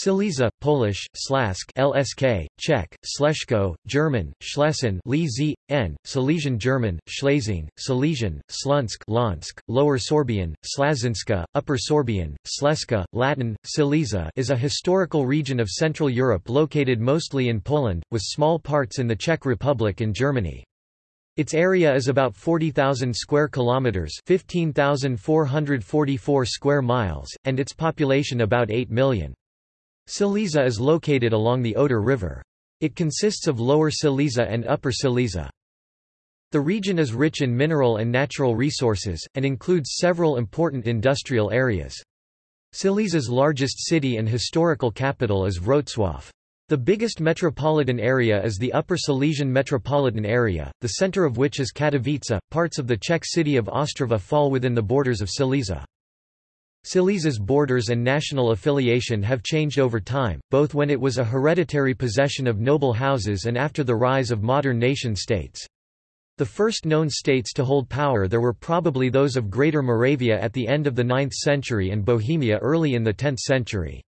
Silesia, Polish, Slask LSK, Czech, Sleshko, German, Schlesien N, Silesian German, Schlesing, Silesian, Slunsk Lansk, Lower Sorbian, Slazinska, Upper Sorbian, Sleska, Latin, Silesia is a historical region of Central Europe located mostly in Poland, with small parts in the Czech Republic and Germany. Its area is about 40,000 square kilometers, 15,444 square miles, and its population about 8 million. Silesia is located along the Oder River. It consists of Lower Silesia and Upper Silesia. The region is rich in mineral and natural resources, and includes several important industrial areas. Silesia's largest city and historical capital is Wrocław. The biggest metropolitan area is the Upper Silesian metropolitan area, the center of which is Katowice. Parts of the Czech city of Ostrava fall within the borders of Silesia. Silesia's borders and national affiliation have changed over time, both when it was a hereditary possession of noble houses and after the rise of modern nation-states. The first known states to hold power there were probably those of Greater Moravia at the end of the 9th century and Bohemia early in the 10th century.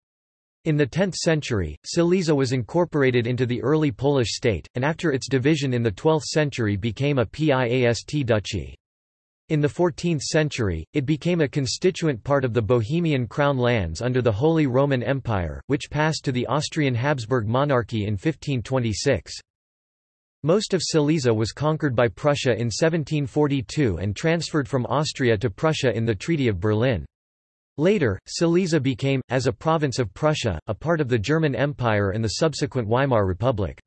In the 10th century, Silesia was incorporated into the early Polish state, and after its division in the 12th century became a Piast duchy. In the 14th century, it became a constituent part of the Bohemian crown lands under the Holy Roman Empire, which passed to the Austrian Habsburg monarchy in 1526. Most of Silesia was conquered by Prussia in 1742 and transferred from Austria to Prussia in the Treaty of Berlin. Later, Silesia became, as a province of Prussia, a part of the German Empire and the subsequent Weimar Republic.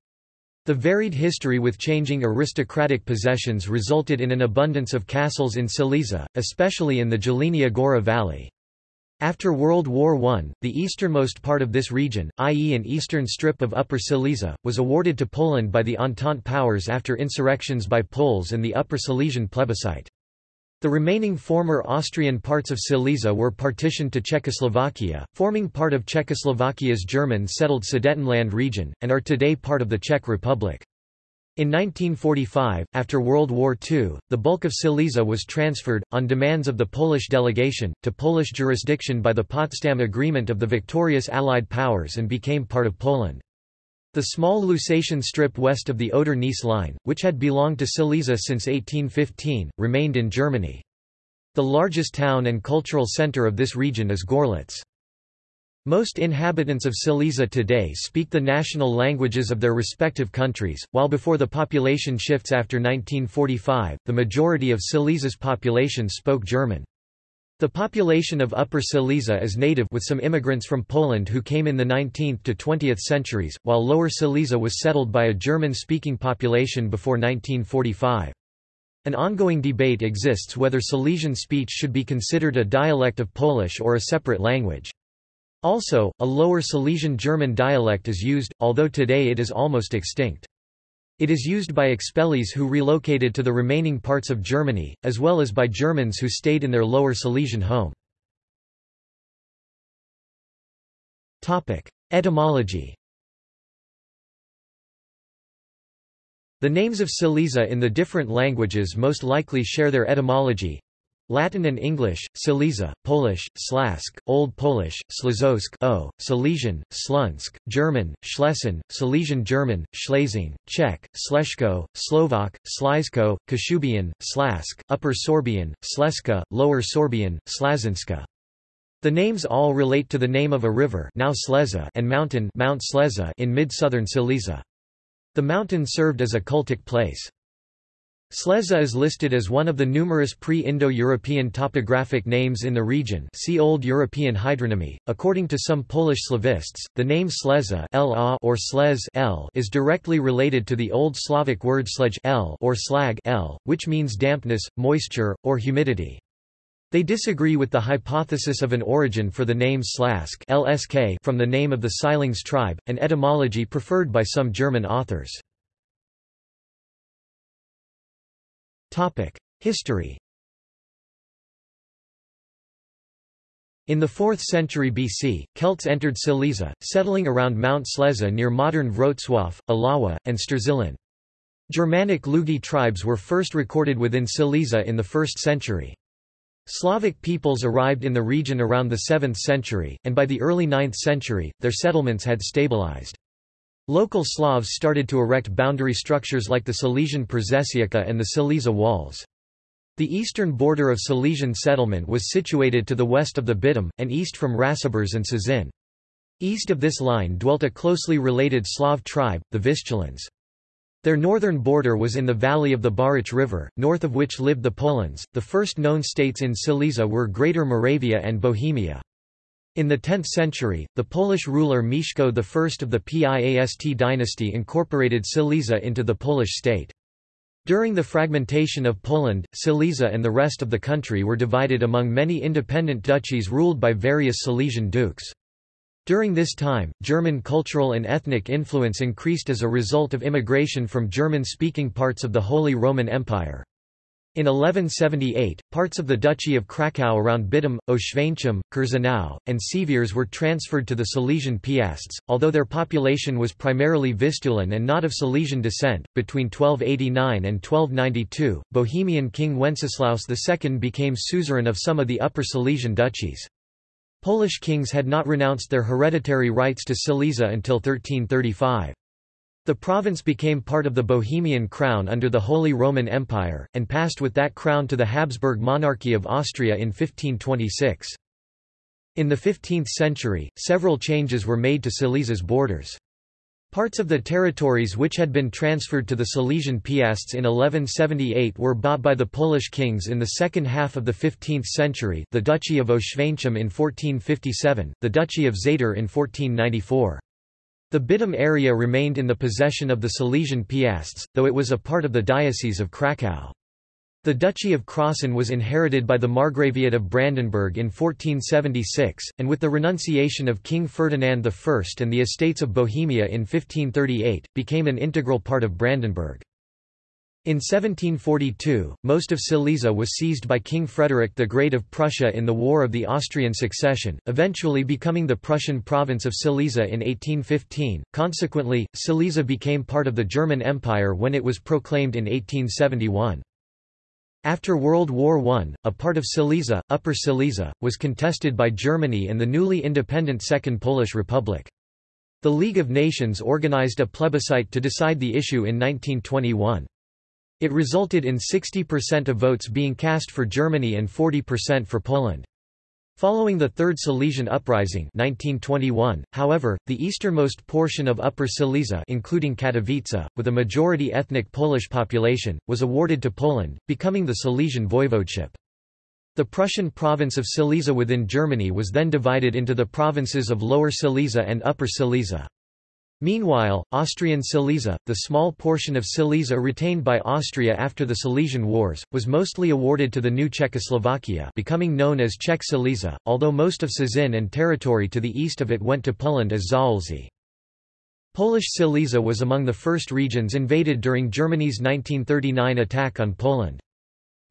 The varied history with changing aristocratic possessions resulted in an abundance of castles in Silesia, especially in the Jelenia Gora valley. After World War I, the easternmost part of this region, i.e. an eastern strip of Upper Silesia, was awarded to Poland by the Entente powers after insurrections by Poles and the Upper Silesian plebiscite. The remaining former Austrian parts of Silesia were partitioned to Czechoslovakia, forming part of Czechoslovakia's German-settled Sudetenland region, and are today part of the Czech Republic. In 1945, after World War II, the bulk of Silesia was transferred, on demands of the Polish delegation, to Polish jurisdiction by the Potsdam Agreement of the victorious Allied powers and became part of Poland. The small Lusatian strip west of the Oder-Neisse line, which had belonged to Silesia since 1815, remained in Germany. The largest town and cultural center of this region is Gorlitz. Most inhabitants of Silesia today speak the national languages of their respective countries, while before the population shifts after 1945, the majority of Silesia's population spoke German. The population of Upper Silesia is native with some immigrants from Poland who came in the 19th to 20th centuries, while Lower Silesia was settled by a German-speaking population before 1945. An ongoing debate exists whether Silesian speech should be considered a dialect of Polish or a separate language. Also, a Lower Silesian German dialect is used, although today it is almost extinct. It is used by expellees who relocated to the remaining parts of Germany, as well as by Germans who stayed in their Lower Silesian home. Etymology The names of Silesia in the different languages most likely share their etymology, Latin and English, Silesia, Polish, Slask, Old Polish, Slazosk o, Silesian, Slunsk, German, Schlesien, Silesian German, Schlesing, Czech, Sleshko, Slovak, Slizko, Kashubian, Slask, Upper Sorbian, Sleska, Lower Sorbian, Slazinska. The names all relate to the name of a river now Sleza and mountain Mount Sleza in mid-southern Silesia. The mountain served as a cultic place. Sleza is listed as one of the numerous pre-Indo-European topographic names in the region see Old European hydronymy. According to some Polish Slavists, the name Sleza or Slez is directly related to the Old Slavic word sledge or slag which means dampness, moisture, or humidity. They disagree with the hypothesis of an origin for the name Slask from the name of the Silings tribe, an etymology preferred by some German authors. History In the 4th century BC, Celts entered Silesia, settling around Mount Sleza near modern Wrocław, Oława, and Strzelin. Germanic Lugi tribes were first recorded within Silesia in the 1st century. Slavic peoples arrived in the region around the 7th century, and by the early 9th century, their settlements had stabilized. Local Slavs started to erect boundary structures like the Silesian Przesieka and the Silesia Walls. The eastern border of Silesian settlement was situated to the west of the Bytom, and east from Ratibors and Cieszyn. East of this line dwelt a closely related Slav tribe, the Vistulans. Their northern border was in the valley of the Barycz River, north of which lived the Polans. The first known states in Silesia were Greater Moravia and Bohemia. In the 10th century, the Polish ruler Mieszko I of the Piast dynasty incorporated Silesia into the Polish state. During the fragmentation of Poland, Silesia and the rest of the country were divided among many independent duchies ruled by various Silesian dukes. During this time, German cultural and ethnic influence increased as a result of immigration from German-speaking parts of the Holy Roman Empire. In 1178, parts of the Duchy of Kraków around Bytom, Oświęcim, Kurzynał, and Siewierz were transferred to the Silesian Piasts, although their population was primarily Vistulan and not of Silesian descent. Between 1289 and 1292, Bohemian King Wenceslaus II became suzerain of some of the Upper Silesian duchies. Polish kings had not renounced their hereditary rights to Silesia until 1335. The province became part of the Bohemian crown under the Holy Roman Empire, and passed with that crown to the Habsburg monarchy of Austria in 1526. In the 15th century, several changes were made to Silesia's borders. Parts of the territories which had been transferred to the Silesian Piasts in 1178 were bought by the Polish kings in the second half of the 15th century the Duchy of Oświęcim in 1457, the Duchy of Zator in 1494. The Bytom area remained in the possession of the Silesian Piasts, though it was a part of the Diocese of Kraków. The Duchy of Krossen was inherited by the Margraviate of Brandenburg in 1476, and with the renunciation of King Ferdinand I and the Estates of Bohemia in 1538, became an integral part of Brandenburg. In 1742, most of Silesia was seized by King Frederick the Great of Prussia in the War of the Austrian Succession, eventually becoming the Prussian province of Silesia in 1815. Consequently, Silesia became part of the German Empire when it was proclaimed in 1871. After World War I, a part of Silesia, Upper Silesia, was contested by Germany and the newly independent Second Polish Republic. The League of Nations organized a plebiscite to decide the issue in 1921. It resulted in 60% of votes being cast for Germany and 40% for Poland. Following the Third Silesian Uprising 1921, however, the easternmost portion of Upper Silesia including Katowice, with a majority ethnic Polish population, was awarded to Poland, becoming the Silesian voivodeship. The Prussian province of Silesia within Germany was then divided into the provinces of Lower Silesia and Upper Silesia. Meanwhile, Austrian Silesia, the small portion of Silesia retained by Austria after the Silesian Wars, was mostly awarded to the new Czechoslovakia becoming known as Czech Silesia, although most of Cieszyn and territory to the east of it went to Poland as Zaolzie. Polish Silesia was among the first regions invaded during Germany's 1939 attack on Poland.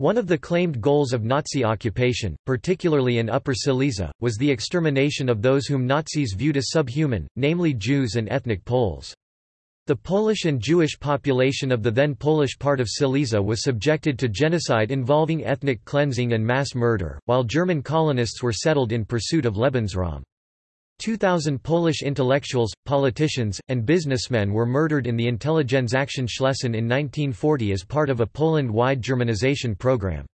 One of the claimed goals of Nazi occupation, particularly in Upper Silesia, was the extermination of those whom Nazis viewed as subhuman, namely Jews and ethnic Poles. The Polish and Jewish population of the then Polish part of Silesia was subjected to genocide involving ethnic cleansing and mass murder, while German colonists were settled in pursuit of Lebensraum. 2,000 Polish intellectuals, politicians, and businessmen were murdered in the Intelligenzaktion Schlesien in 1940 as part of a Poland-wide Germanization program.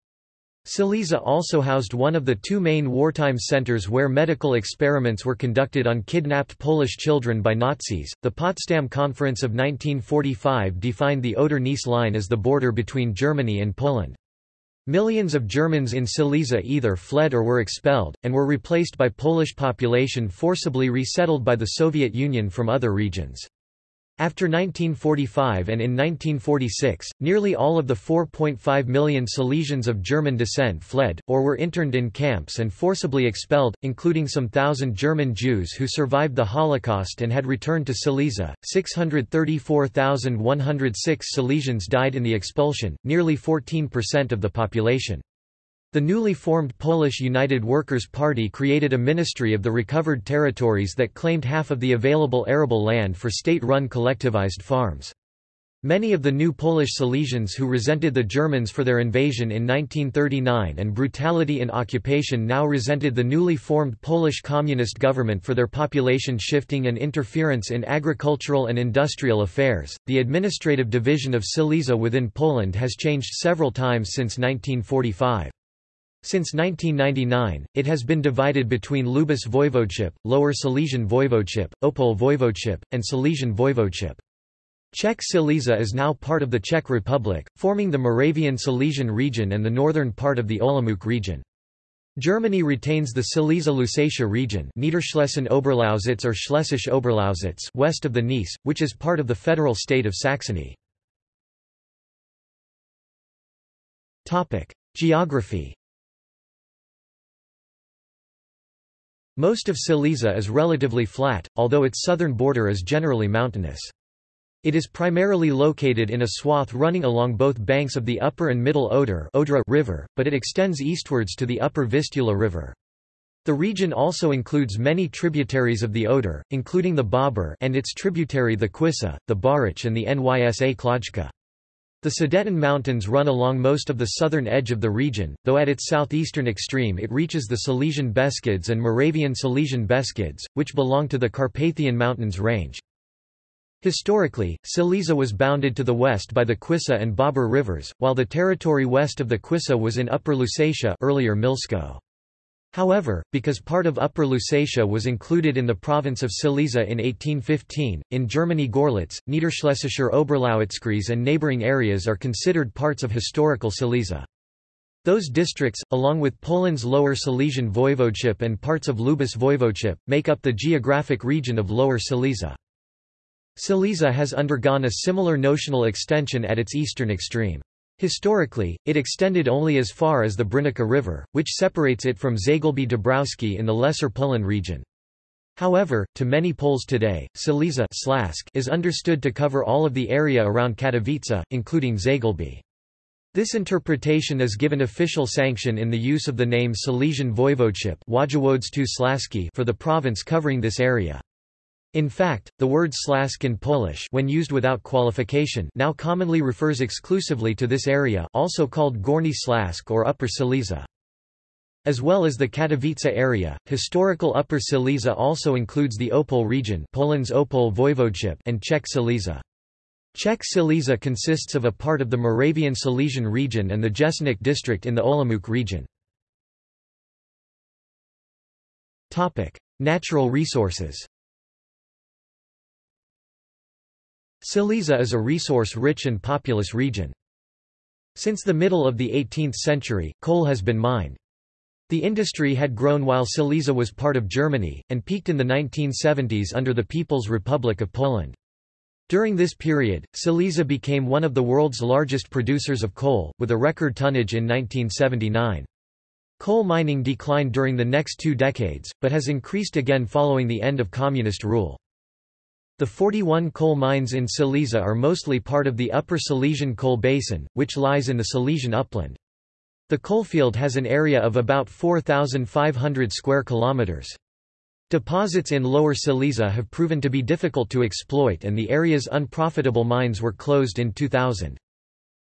Silesia also housed one of the two main wartime centers where medical experiments were conducted on kidnapped Polish children by Nazis. The Potsdam Conference of 1945 defined the Oder-Neisse line as the border between Germany and Poland. Millions of Germans in Silesia either fled or were expelled, and were replaced by Polish population forcibly resettled by the Soviet Union from other regions. After 1945 and in 1946, nearly all of the 4.5 million Silesians of German descent fled, or were interned in camps and forcibly expelled, including some thousand German Jews who survived the Holocaust and had returned to Silesia. 634,106 Silesians died in the expulsion, nearly 14% of the population. The newly formed Polish United Workers' Party created a ministry of the recovered territories that claimed half of the available arable land for state-run collectivized farms. Many of the new Polish Silesians who resented the Germans for their invasion in 1939 and brutality in occupation now resented the newly formed Polish Communist government for their population shifting and interference in agricultural and industrial affairs. The administrative division of Silesia within Poland has changed several times since 1945. Since 1999, it has been divided between Lubusz Voivodeship, Lower Silesian Voivodeship, Opole Voivodeship, and Silesian Voivodeship. Czech Silesia is now part of the Czech Republic, forming the Moravian Silesian region and the northern part of the Olomouc region. Germany retains the Silesia-Lusatia region Niederschlesien Oberlausitz or Schlesisch Oberlausitz west of the Neisse, which is part of the federal state of Saxony. Geography Most of Silesia is relatively flat, although its southern border is generally mountainous. It is primarily located in a swath running along both banks of the upper and middle Oder Odra River, but it extends eastwards to the upper Vistula River. The region also includes many tributaries of the Oder, including the Bóbr and its tributary the Kwisa, the Barycz and the Nysa Kłodzka. The Sudeten Mountains run along most of the southern edge of the region, though at its southeastern extreme it reaches the Silesian Beskids and Moravian Silesian Beskids, which belong to the Carpathian Mountains range. Historically, Silesia was bounded to the west by the Kwisa and Bober rivers, while the territory west of the Kwisa was in Upper Lusatia earlier Milsko. However, because part of Upper Lusatia was included in the province of Silesia in 1815, in Germany Gorlitz, Niederschlesischer Oberlausitzkreis and neighboring areas are considered parts of historical Silesia. Those districts, along with Poland's Lower Silesian Voivodeship and parts of Lubusz Voivodeship, make up the geographic region of Lower Silesia. Silesia has undergone a similar notional extension at its eastern extreme. Historically, it extended only as far as the Brynica River, which separates it from Zagłębie Dąbrowskie in the Lesser Poland region. However, to many Poles today, Silesia is understood to cover all of the area around Katowice, including Zagłębie. This interpretation is given official sanction in the use of the name Silesian Voivodeship for the province covering this area. In fact, the word slask in Polish when used without qualification now commonly refers exclusively to this area also called Gorny Slask or Upper Silesia. As well as the Katowice area, historical Upper Silesia also includes the Opole region Poland's Opole Voivodeship and Czech Silesia. Czech Silesia consists of a part of the Moravian Silesian region and the Jeseník district in the Olomouc region. Natural resources Silesia is a resource-rich and populous region. Since the middle of the 18th century, coal has been mined. The industry had grown while Silesia was part of Germany, and peaked in the 1970s under the People's Republic of Poland. During this period, Silesia became one of the world's largest producers of coal, with a record tonnage in 1979. Coal mining declined during the next two decades, but has increased again following the end of communist rule. The 41 coal mines in Silesia are mostly part of the Upper Silesian Coal Basin, which lies in the Silesian upland. The coalfield has an area of about 4,500 square kilometers. Deposits in Lower Silesia have proven to be difficult to exploit and the area's unprofitable mines were closed in 2000.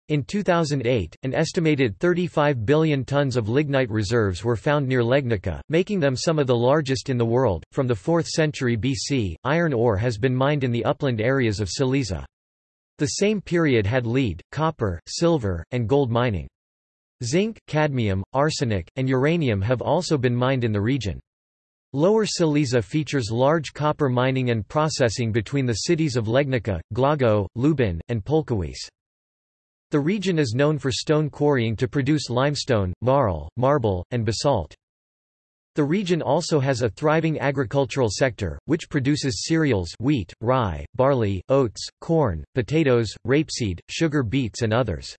In 2008, an estimated 35 billion tons of lignite reserves were found near Legnica, making them some of the largest in the world. From the 4th century BC, iron ore has been mined in the upland areas of Silesia. The same period had lead, copper, silver, and gold mining. Zinc, cadmium, arsenic, and uranium have also been mined in the region. Lower Silesia features large copper mining and processing between the cities of Legnica, Głogów, Lubin, and Polkowice. The region is known for stone quarrying to produce limestone, marl, marble, and basalt. The region also has a thriving agricultural sector, which produces cereals wheat, rye, barley, oats, corn, potatoes, rapeseed, sugar beets and others.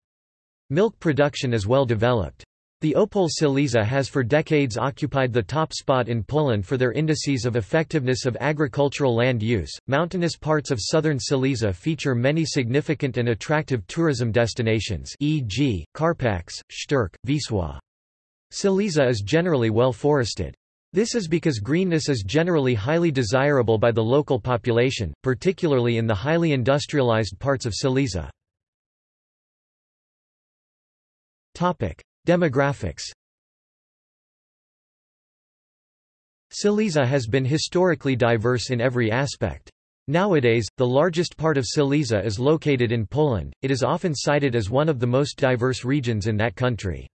Milk production is well developed. The Opole Silesia has for decades occupied the top spot in Poland for their indices of effectiveness of agricultural land use. Mountainous parts of southern Silesia feature many significant and attractive tourism destinations, e.g., Karpacz, Szczyrk, Wisła. Silesia is generally well forested. This is because greenness is generally highly desirable by the local population, particularly in the highly industrialized parts of Silesia. Demographics Silesia has been historically diverse in every aspect. Nowadays, the largest part of Silesia is located in Poland, it is often cited as one of the most diverse regions in that country.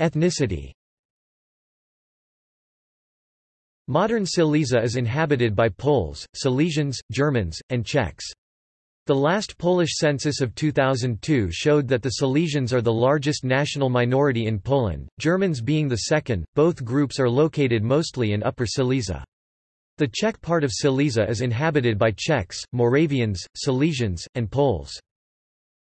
Ethnicity Modern Silesia is inhabited by Poles, Silesians, Germans, and Czechs. The last Polish census of 2002 showed that the Silesians are the largest national minority in Poland, Germans being the second. Both groups are located mostly in Upper Silesia. The Czech part of Silesia is inhabited by Czechs, Moravians, Silesians, and Poles.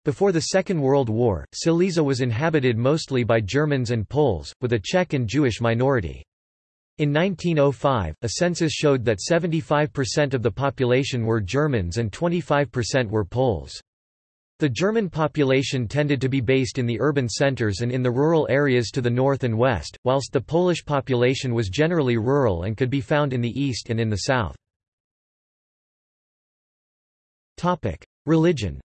Before the Second World War, Silesia was inhabited mostly by Germans and Poles, with a Czech and Jewish minority. In 1905, a census showed that 75% of the population were Germans and 25% were Poles. The German population tended to be based in the urban centers and in the rural areas to the north and west, whilst the Polish population was generally rural and could be found in the east and in the south. Religion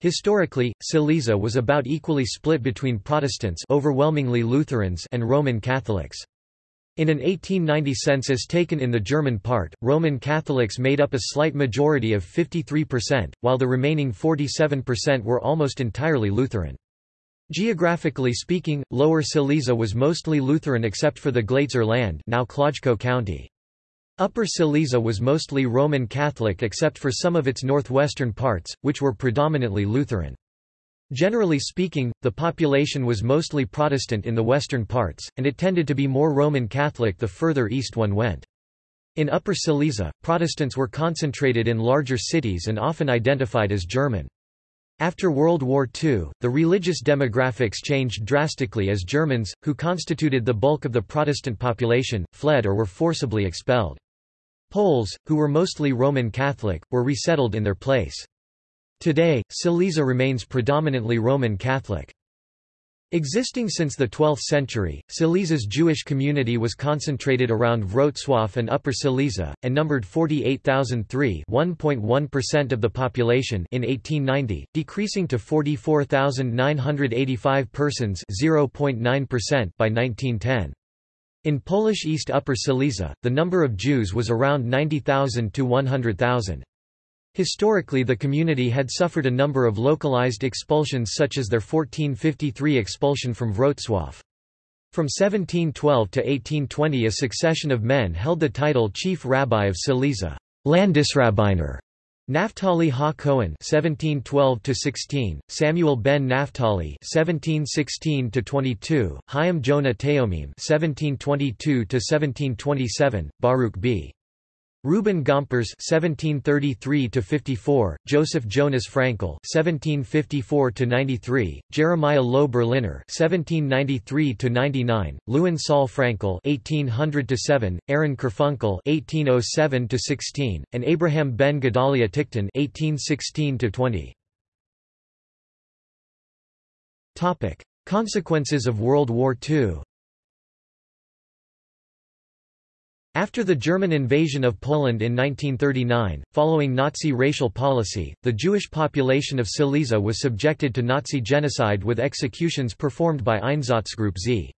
Historically, Silesia was about equally split between Protestants overwhelmingly Lutherans and Roman Catholics. In an 1890 census taken in the German part, Roman Catholics made up a slight majority of 53%, while the remaining 47% were almost entirely Lutheran. Geographically speaking, Lower Silesia was mostly Lutheran except for the Glatzer land now Kłodzko County. Upper Silesia was mostly Roman Catholic except for some of its northwestern parts, which were predominantly Lutheran. Generally speaking, the population was mostly Protestant in the western parts, and it tended to be more Roman Catholic the further east one went. In Upper Silesia, Protestants were concentrated in larger cities and often identified as German. After World War II, the religious demographics changed drastically as Germans, who constituted the bulk of the Protestant population, fled or were forcibly expelled. Poles, who were mostly Roman Catholic, were resettled in their place. Today, Silesia remains predominantly Roman Catholic. Existing since the 12th century, Silesia's Jewish community was concentrated around Wrocław and Upper Silesia, and numbered 48,003 1.1% of the population in 1890, decreasing to 44,985 persons 0.9% by 1910. In Polish East Upper Silesia, the number of Jews was around 90,000 to 100,000. Historically the community had suffered a number of localized expulsions such as their 1453 expulsion from Wrocław. From 1712 to 1820 a succession of men held the title Chief Rabbi of Silesia Landesrabbiner", Naphtali Ha Cohen (1712–16), Samuel ben Naphtali (1716–22), Chaim Jonah Teomim (1722–1727), Baruch b. Reuben Gompers (1733–54), Joseph Jonas Frankel (1754–93), Jeremiah Loew Berliner (1793–99), Lewin Saul Frankel (1800–7), Aaron Karfunkel (1807–16), and Abraham ben Gedalia Ticktin (1816–20). Topic: Consequences of World War II. After the German invasion of Poland in 1939, following Nazi racial policy, the Jewish population of Silesia was subjected to Nazi genocide with executions performed by Einsatzgruppe Z.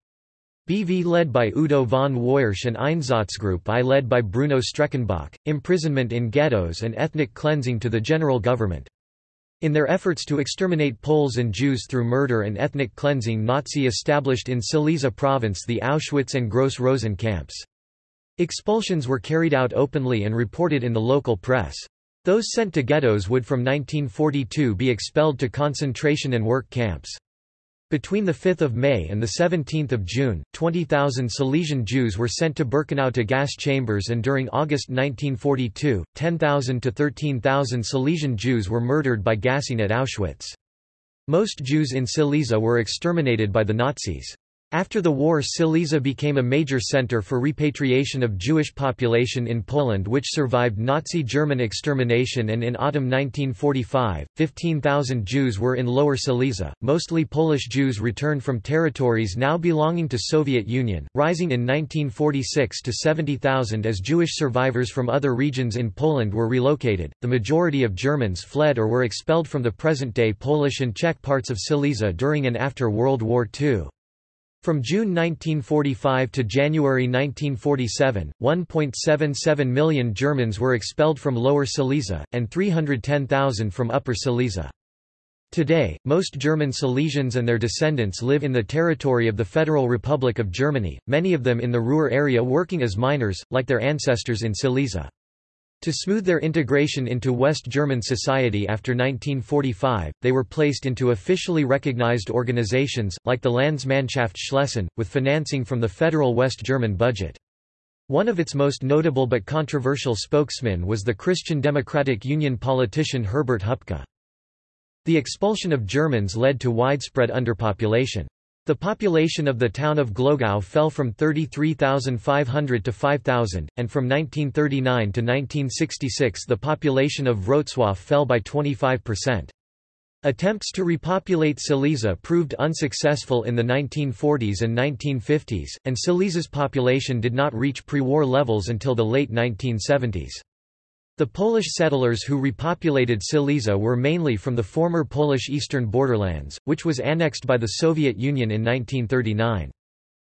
BV led by Udo von Woyersch and Einsatzgruppe I led by Bruno Streckenbach, imprisonment in ghettos and ethnic cleansing to the general government. In their efforts to exterminate Poles and Jews through murder and ethnic cleansing Nazi established in Silesia province the Auschwitz and Gross Rosen camps. Expulsions were carried out openly and reported in the local press. Those sent to ghettos would from 1942 be expelled to concentration and work camps. Between 5 May and 17 June, 20,000 Silesian Jews were sent to Birkenau to gas chambers and during August 1942, 10,000 to 13,000 Silesian Jews were murdered by gassing at Auschwitz. Most Jews in Silesia were exterminated by the Nazis. After the war Silesia became a major center for repatriation of Jewish population in Poland which survived Nazi German extermination and in autumn 1945, 15,000 Jews were in Lower Silesia, mostly Polish Jews returned from territories now belonging to Soviet Union, rising in 1946 to 70,000 as Jewish survivors from other regions in Poland were relocated. The majority of Germans fled or were expelled from the present-day Polish and Czech parts of Silesia during and after World War II. From June 1945 to January 1947, 1.77 million Germans were expelled from Lower Silesia, and 310,000 from Upper Silesia. Today, most German Silesians and their descendants live in the territory of the Federal Republic of Germany, many of them in the Ruhr area working as miners, like their ancestors in Silesia. To smooth their integration into West German society after 1945, they were placed into officially recognized organizations, like the Landsmannschaft Schlesien, with financing from the federal West German budget. One of its most notable but controversial spokesmen was the Christian Democratic Union politician Herbert Hupka. The expulsion of Germans led to widespread underpopulation. The population of the town of Glogau fell from 33,500 to 5,000, and from 1939 to 1966 the population of Wrocław fell by 25%. Attempts to repopulate Silesia proved unsuccessful in the 1940s and 1950s, and Silesia's population did not reach pre-war levels until the late 1970s. The Polish settlers who repopulated Silesia were mainly from the former Polish eastern borderlands, which was annexed by the Soviet Union in 1939.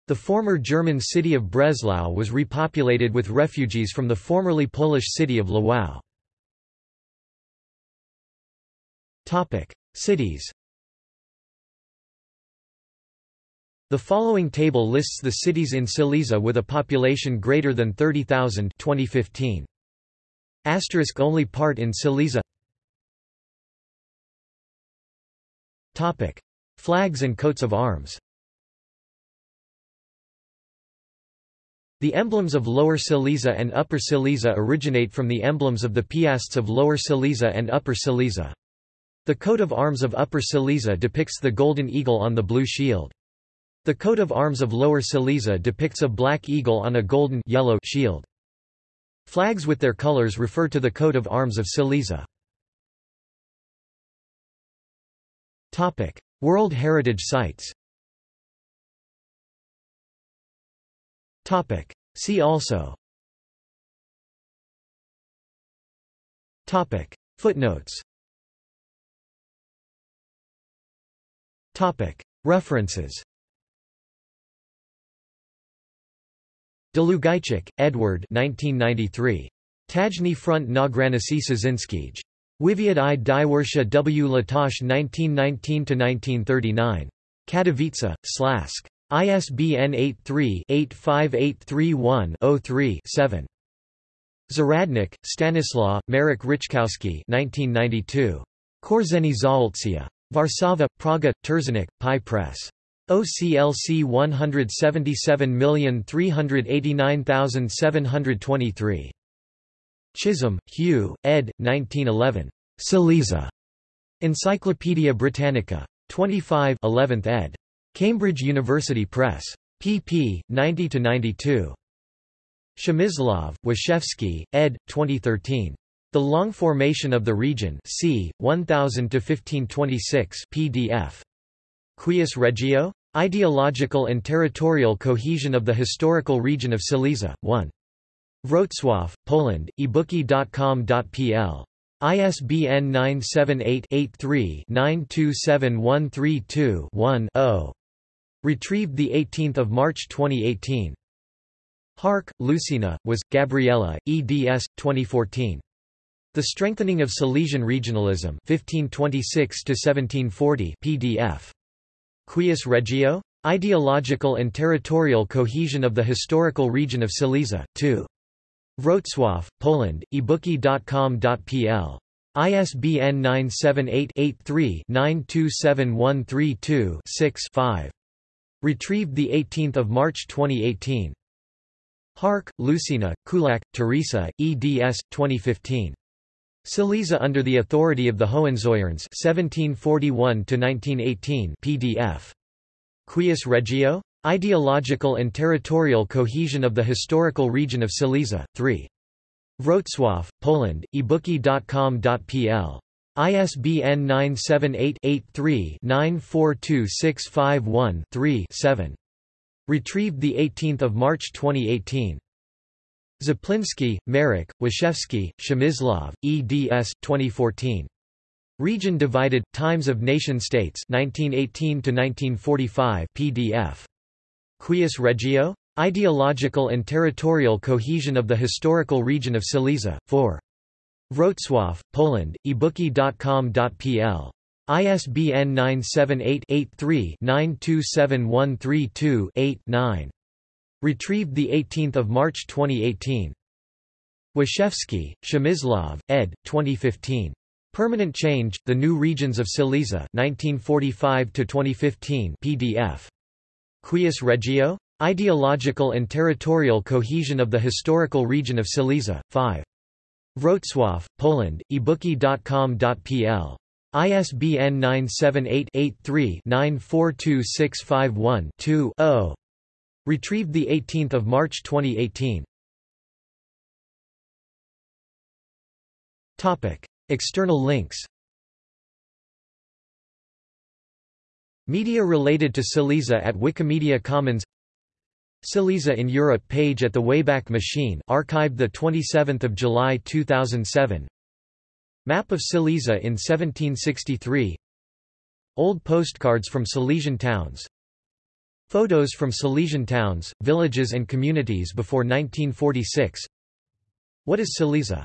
The former German city of Breslau was repopulated with refugees from the formerly Polish city of Lwów. Cities The following table lists the cities in Silesia with a population greater than 30,000 2015. Asterisk only part in Silesia Topic. Flags and coats of arms The emblems of Lower Silesia and Upper Silesia originate from the emblems of the Piasts of Lower Silesia and Upper Silesia. The coat of arms of Upper Silesia depicts the golden eagle on the blue shield. The coat of arms of Lower Silesia depicts a black eagle on a golden yellow shield. Flags with their colors refer to the coat of arms of Silesia. World Heritage Sites See also Footnotes References Dlugajczyk, Edward 1993. Tajny front na granicy Sazinskij. Wywiad i Diewersha w Latosh 1919–1939. Katowice, Slask. ISBN 83-85831-03-7. Zahradnik, Stanislaw, Marek Ryczkowski 1992. Korzeni Zaolcja. Warszawa, Praga, Terzanik, Pi Press. OCLC 177389723. Chisholm, Hugh, ed. 1911. Silesia. Encyclopædia Britannica. 25 11th ed. Cambridge University Press. pp. 90–92. Przemysław, Wiszewski, ed. 2013. The Long Formation of the Region c. 1000–1526 pdf. Quis Regio? Ideological and territorial cohesion of the historical region of Silesia, 1. Wrocław, Poland, ebookie.com.pl. ISBN 978-83-927132-1-0. Retrieved 18 March 2018. Harc, Lucyna, was, Gabriella, eds. 2014. The Strengthening of Silesian Regionalism 1526–1740 PDF. Quis Regio? Ideological and territorial cohesion of the historical region of Silesia, 2. Wrocław, Poland, ebookie.com.pl. ISBN 978-83-927132-6-5. Retrieved 18 March 2018. Harc, Lucyna, Kulak, Teresa, eds. 2015. Silesia under the authority of the Hohenzollerns 1741 PDF. Quis Regio? Ideological and territorial cohesion of the historical region of Silesia, 3. Wrocław, Poland, ebookie.com.pl. ISBN 978-83-942651-3 7. Retrieved 18 March 2018. Czapliński, Marek, Wiszewski, Przemysław, eds. 2014. Region Divided, Times of Nation-States 1918–1945 PDF. Quis Regio? Ideological and territorial cohesion of the historical region of Silesia, 4. Wrocław, Poland, ebookie.com.pl. ISBN 978-83-927132-8-9. Retrieved 18 March 2018. Wiszewski, Przemysław, ed. 2015. Permanent Change, The New Regions of Silesia 1945–2015 PDF. Quis Regio? Ideological and territorial cohesion of the historical region of Silesia, 5. Wrocław, Poland, ebookie.com.pl. ISBN 978 83 942651 2 Retrieved 18 March 2018. External links. Media related to Silesia at Wikimedia Commons. Silesia in Europe page at the Wayback Machine archived 27 July 2007 Map of Silesia in 1763 Old postcards from Silesian towns Photos from Silesian towns, villages and communities before 1946 What is Silesia?